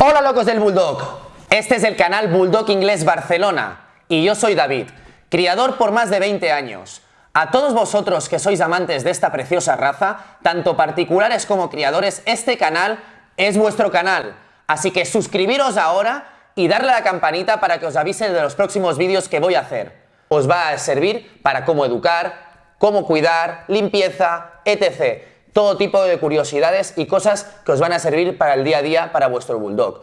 Hola locos del Bulldog, este es el canal Bulldog Inglés Barcelona y yo soy David, criador por más de 20 años. A todos vosotros que sois amantes de esta preciosa raza, tanto particulares como criadores, este canal es vuestro canal, así que suscribiros ahora y darle a la campanita para que os avise de los próximos vídeos que voy a hacer. Os va a servir para cómo educar, cómo cuidar, limpieza, etc todo tipo de curiosidades y cosas que os van a servir para el día a día para vuestro bulldog.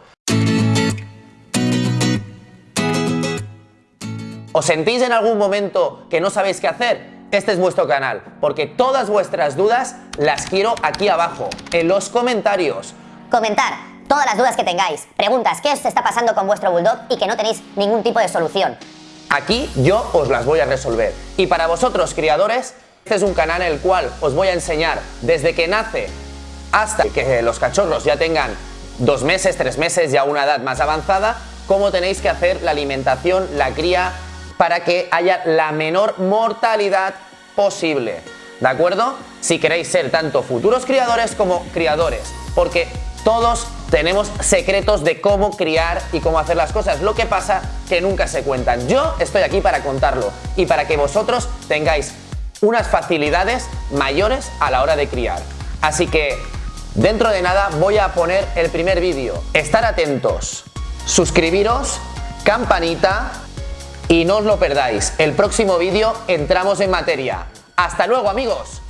¿Os sentís en algún momento que no sabéis qué hacer? Este es vuestro canal, porque todas vuestras dudas las quiero aquí abajo, en los comentarios. Comentar todas las dudas que tengáis, preguntas, qué os está pasando con vuestro bulldog y que no tenéis ningún tipo de solución. Aquí yo os las voy a resolver. Y para vosotros, criadores, este es un canal en el cual os voy a enseñar desde que nace hasta que los cachorros ya tengan dos meses, tres meses, ya una edad más avanzada, cómo tenéis que hacer la alimentación, la cría, para que haya la menor mortalidad posible. ¿De acuerdo? Si queréis ser tanto futuros criadores como criadores, porque todos tenemos secretos de cómo criar y cómo hacer las cosas. Lo que pasa que nunca se cuentan. Yo estoy aquí para contarlo y para que vosotros tengáis unas facilidades mayores a la hora de criar. Así que dentro de nada voy a poner el primer vídeo. Estar atentos, suscribiros, campanita y no os lo perdáis. El próximo vídeo entramos en materia. ¡Hasta luego amigos!